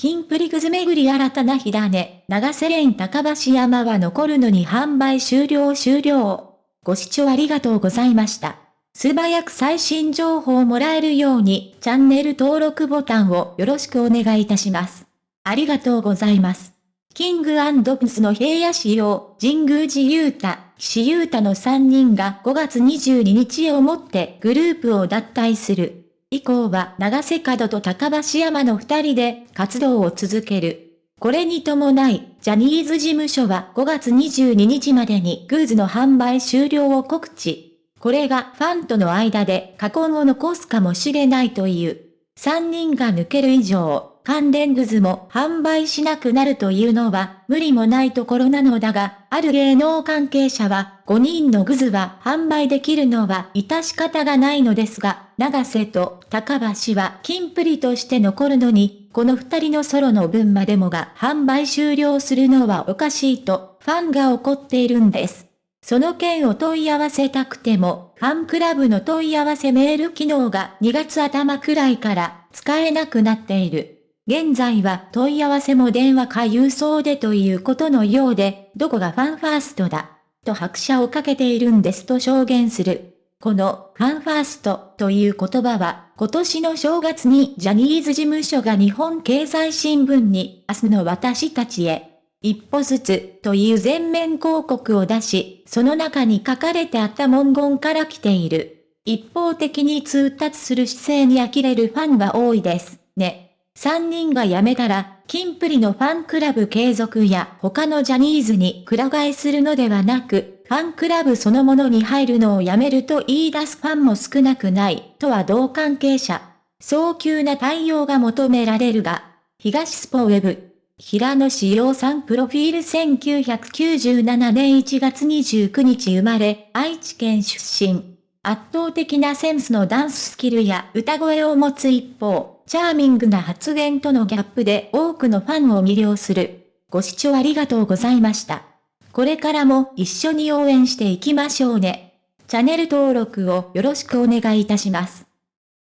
キンプリグズ巡り新たな火種、長瀬連高橋山は残るのに販売終了終了。ご視聴ありがとうございました。素早く最新情報をもらえるように、チャンネル登録ボタンをよろしくお願いいたします。ありがとうございます。キングプスの平野仕様、神宮寺勇太、岸優太の3人が5月22日をもってグループを脱退する。以降は長瀬角と高橋山の二人で活動を続ける。これに伴い、ジャニーズ事務所は5月22日までにグーズの販売終了を告知。これがファンとの間で過去を残すかもしれないという。3人が抜ける以上、関連グズも販売しなくなるというのは無理もないところなのだが、ある芸能関係者は5人のグズは販売できるのは致し方がないのですが、長瀬と高橋は金プリとして残るのに、この2人のソロの分までもが販売終了するのはおかしいとファンが怒っているんです。その件を問い合わせたくても、ファンクラブの問い合わせメール機能が2月頭くらいから使えなくなっている。現在は問い合わせも電話か郵送でということのようで、どこがファンファーストだ、と拍車をかけているんですと証言する。このファンファーストという言葉は今年の正月にジャニーズ事務所が日本経済新聞に明日の私たちへ一歩ずつという全面広告を出し、その中に書かれてあった文言から来ている。一方的に通達する姿勢に呆れるファンは多いです。ね。3人が辞めたら、キンプリのファンクラブ継続や他のジャニーズにくら替えするのではなく、ファンクラブそのものに入るのをやめると言い出すファンも少なくない、とは同関係者。早急な対応が求められるが、東スポウェブ。平野志陽さんプロフィール1997年1月29日生まれ、愛知県出身。圧倒的なセンスのダンススキルや歌声を持つ一方、チャーミングな発言とのギャップで多くのファンを魅了する。ご視聴ありがとうございました。これからも一緒に応援していきましょうね。チャンネル登録をよろしくお願いいたします。